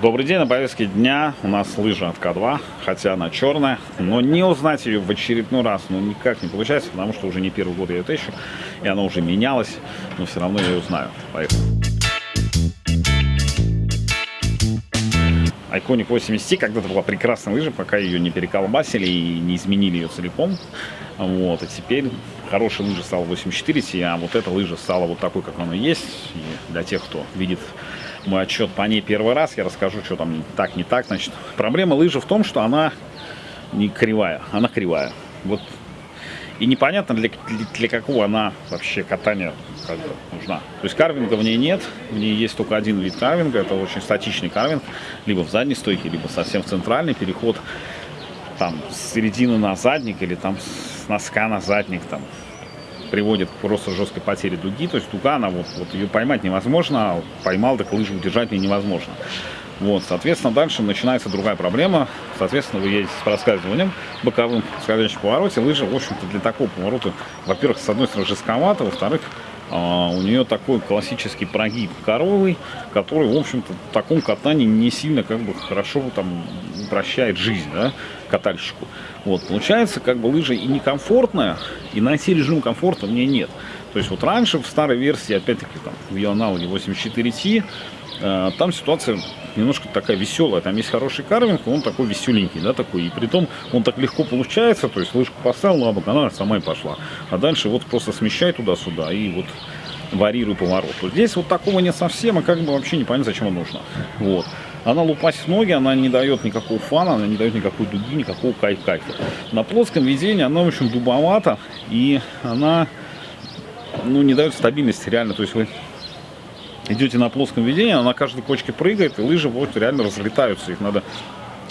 Добрый день, на повестке дня у нас лыжа от К2, хотя она черная, но не узнать ее в очередной раз, ну никак не получается, потому что уже не первый год я ее тещу, и она уже менялась, но все равно я ее узнаю. Поехали. Iconic 80 когда-то была прекрасная лыжа, пока ее не переколбасили и не изменили ее целиком. Вот, и теперь хорошая лыжа стала 84, а вот эта лыжа стала вот такой, как она есть. И для тех, кто видит мой отчет по ней первый раз, я расскажу, что там так, не так. Значит, проблема лыжи в том, что она не кривая, она кривая. Вот и непонятно, для, для, для какого она вообще катания как бы, нужна. То есть карвинга в ней нет, в ней есть только один вид карвинга, это очень статичный карвинг, либо в задней стойке, либо совсем в центральный переход там с середины на задник или там с носка на задник там приводит к просто жесткой потере дуги. То есть дуга, она вот, вот ее поймать невозможно, а поймал, так лыжу удержать невозможно. Вот, соответственно, дальше начинается другая проблема. Соответственно, вы едете с проскальзыванием боковым в скользящем повороте. Лыжа, в общем-то, для такого поворота, во-первых, с одной стороны, жестковато, во-вторых, у нее такой классический прогиб коровый, который, в общем-то, в таком катании не сильно как бы хорошо там упрощает жизнь, да, катальщику. Вот, получается, как бы лыжа и некомфортная, и найти режим комфорта мне нет. То есть вот раньше в старой версии, опять-таки, там, в аналоге 84T, э, там ситуация немножко такая веселая. Там есть хороший карвинг, он такой веселенький, да, такой. И при том он так легко получается, то есть лыжку поставил на бок, она сама и пошла. А дальше вот просто смещай туда-сюда и вот варьируй поворот. Вот здесь вот такого нет совсем, и как бы вообще непонятно, зачем оно нужно. Вот. Она лупасит ноги, она не дает никакого фана, она не дает никакой дуги, никакого кайф-кайфа. На плоском ведении она очень дубовата, и она ну, не дает стабильности реально. То есть вы идете на плоском ведении, она на каждой кочке прыгает, и лыжи вот реально разлетаются. Их надо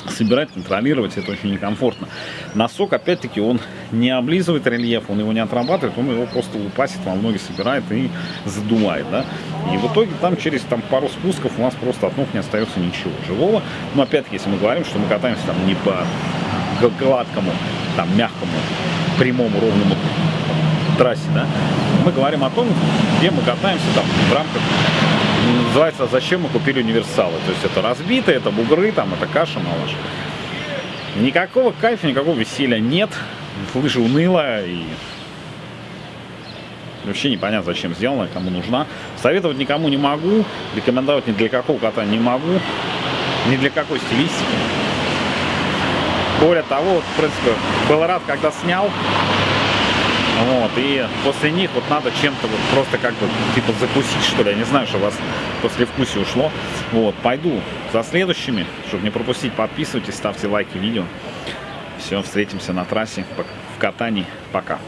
собирать, контролировать, это очень некомфортно. Носок, опять-таки, он не облизывает рельеф, он его не отрабатывает, он его просто лупасит, вам ноги собирает и задувает, да. И в итоге там через там, пару спусков у нас просто от ног не остается ничего живого. Но опять-таки, если мы говорим, что мы катаемся там не по гладкому, там мягкому, прямому, ровному трассе, да, мы говорим о том, где мы катаемся там в рамках называется «Зачем мы купили универсалы?». То есть это разбитые, это бугры, там, это каша, малаш. Никакого кайфа, никакого веселья нет. Лыжа унылая и вообще непонятно, зачем сделана, кому нужна. Советовать никому не могу, рекомендовать ни для какого кота не могу, ни для какой стилистики. Более того, в принципе, был рад, когда снял, вот, и после них вот надо чем-то вот просто как бы типа закусить, что ли. Я не знаю, что у вас после вкуса ушло. Вот, пойду за следующими, чтобы не пропустить. Подписывайтесь, ставьте лайки видео. Все, встретимся на трассе в катании. Пока.